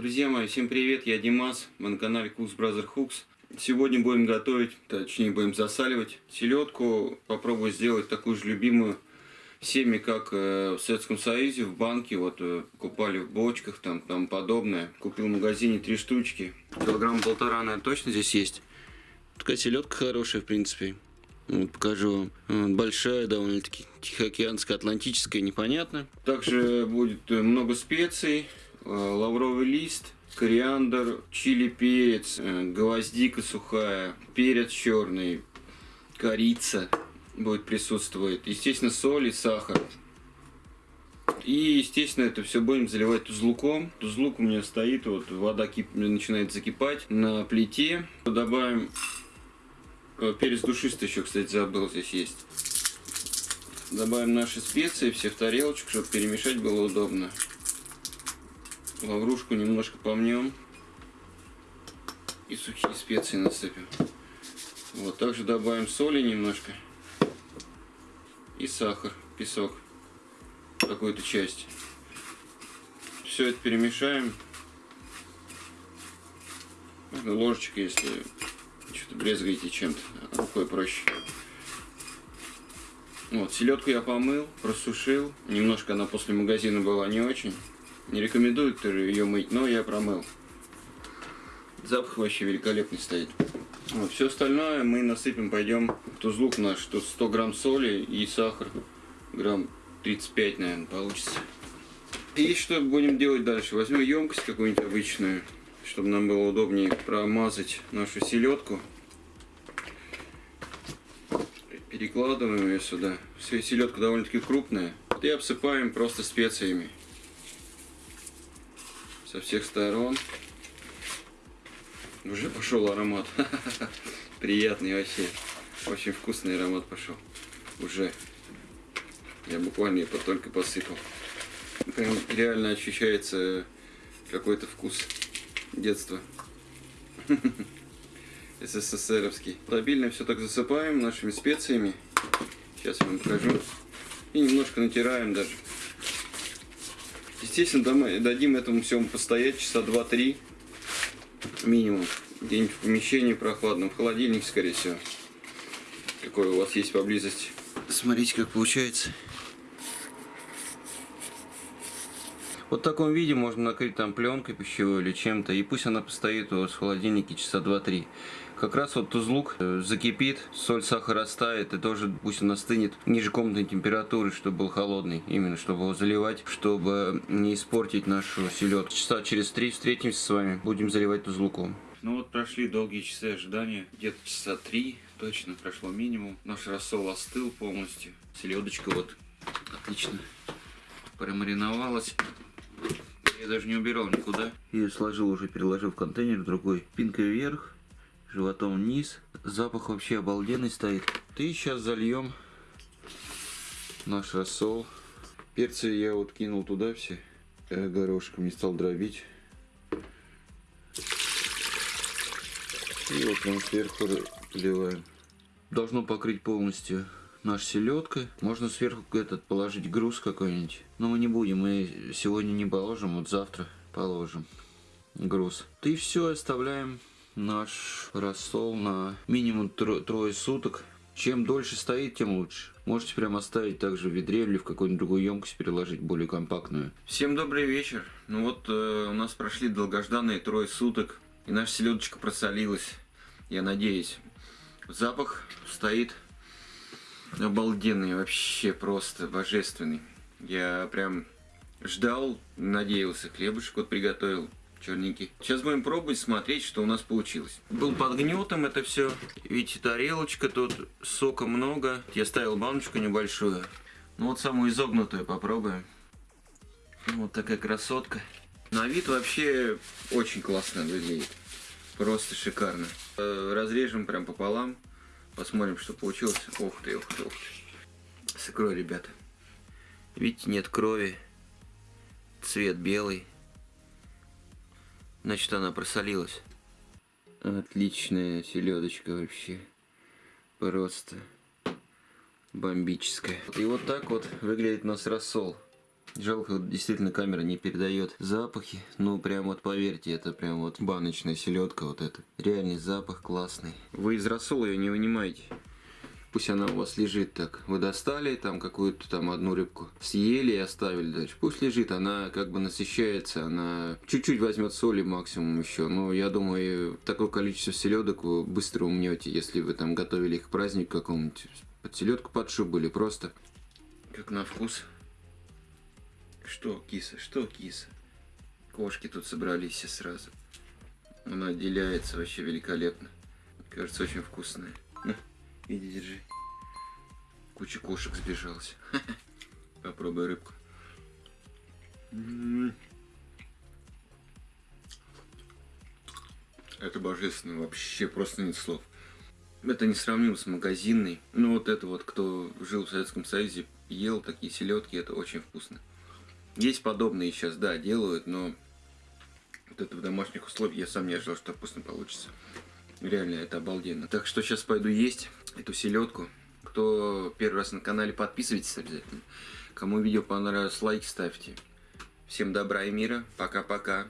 Друзья мои, всем привет, я Димас, мы на канале Cooks Brother Hooks. Сегодня будем готовить, точнее будем засаливать селедку. Попробую сделать такую же любимую всеми, как э, в Советском Союзе, в банке, вот э, купали в бочках, там, там подобное. Купил в магазине три штучки, килограмм полтора, наверное, точно здесь есть. Такая селедка хорошая, в принципе. Вот, покажу вам. Большая, довольно-таки тихоокеанская, атлантическая, непонятно. Также будет э, много специй, лавровый лист, кориандр, чили перец, э, гвоздика сухая, перец черный, корица будет присутствовать. Естественно, соль и сахар. И, естественно, это все будем заливать тузлуком. Тузлук у меня стоит, вот вода кип... начинает закипать на плите. Добавим Э, перец душистый еще, кстати, забыл, здесь есть. Добавим наши специи все в тарелочку, чтобы перемешать было удобно. Лаврушку немножко помнем. И сухие специи насыпем. Вот, также добавим соли немножко. И сахар, песок. Какую-то часть. Все это перемешаем. Ложечка, если что-то брезгаете чем-то, рукой проще. Вот, селедку я помыл, просушил. Немножко она после магазина была не очень. Не рекомендую ее мыть, но я промыл. Запах вообще великолепный стоит. Вот, все остальное мы насыпем, пойдем в тузлук наш. Тут 100 грамм соли и сахар. Грамм 35, наверное, получится. И что будем делать дальше? Возьмем емкость какую-нибудь обычную чтобы нам было удобнее промазать нашу селедку. Перекладываем ее сюда. Селедка довольно-таки крупная. И обсыпаем просто специями. Со всех сторон. Уже пошел аромат. Приятный вообще. Очень вкусный аромат пошел. Уже. Я буквально только посыпал. Прям реально ощущается какой-то вкус детства. СССРовский. Стабильно все так засыпаем нашими специями. Сейчас я вам покажу. И немножко натираем даже. Естественно, дадим этому всему постоять часа 2-3 минимум. Где-нибудь в помещении прохладном, в холодильнике, скорее всего. Какой у вас есть поблизости. Смотрите, как получается. Вот в таком виде можно накрыть там пленкой пищевой или чем-то, и пусть она постоит у вас в холодильнике часа 2-3. Как раз вот тузлук э, закипит, соль, сахар растает, и тоже пусть он остынет ниже комнатной температуры, чтобы был холодный, именно чтобы его заливать, чтобы не испортить нашу селедку. Часа через три встретимся с вами, будем заливать тузлуком. Ну вот прошли долгие часы ожидания, где-то часа три точно прошло минимум. Наш рассол остыл полностью, селедочка вот отлично промариновалась. Я даже не убирал никуда. Ее сложил уже, переложил в контейнер другой. Спинкой вверх, животом вниз. Запах вообще обалденный стоит. И сейчас зальем наш рассол. Перцы я вот кинул туда все. Э, горошком не стал дробить. И вот прям сверху поливаем. Должно покрыть полностью наша селедка. Можно сверху этот положить груз какой-нибудь. Но мы не будем, мы сегодня не положим, вот завтра положим груз. И все, оставляем наш рассол на минимум тро трое суток. Чем дольше стоит, тем лучше. Можете прямо оставить также в ведре или в какую-нибудь другую емкость переложить, более компактную. Всем добрый вечер. Ну вот э, у нас прошли долгожданные трое суток. И наша селедочка просолилась. Я надеюсь. Запах стоит обалденный, вообще просто божественный. Я прям ждал, надеялся, хлебушек вот приготовил черненький. Сейчас будем пробовать, смотреть, что у нас получилось. Был под гнетом это все. Видите, тарелочка тут, сока много. Я ставил баночку небольшую. Ну вот самую изогнутую попробуем. Вот такая красотка. На вид вообще очень классно выглядит. Просто шикарно. Э, разрежем прям пополам. Посмотрим, что получилось. Ух ты, ух ты, ух ты. С икрой, ребята. Видите, нет крови. Цвет белый. Значит, она просолилась. Отличная селедочка вообще. Просто бомбическая. И вот так вот выглядит у нас рассол. Жалко, действительно камера не передает запахи. Ну, прям вот поверьте, это прям вот баночная селедка вот эта. Реальный запах классный. Вы из рассола ее не вынимаете. Пусть она у вас лежит так. Вы достали там какую-то там одну рыбку, съели и оставили дальше. Пусть лежит, она как бы насыщается, она чуть-чуть возьмет соли максимум еще. Но я думаю, такое количество селедок вы быстро умнете, если вы там готовили их к празднику какому-нибудь. Под селедку под шубу или просто. Как на вкус. Что, киса, что, киса? Кошки тут собрались все сразу. Она отделяется вообще великолепно. Кажется, очень вкусная. На, иди, держи. Куча кошек сбежалась. Попробуй рыбку. М. Это божественно, вообще просто нет слов. Это не сравнимо с магазинной. Ну вот это вот, кто жил в Советском Союзе, ел такие селедки, это очень вкусно. Есть подобные сейчас, да, делают, но вот это в домашних условиях я сам не ожидал, что вкусно получится. Реально, это обалденно. Так что сейчас пойду есть эту селедку. Кто первый раз на канале, подписывайтесь обязательно. Кому видео понравилось, лайк ставьте. Всем добра и мира. Пока-пока.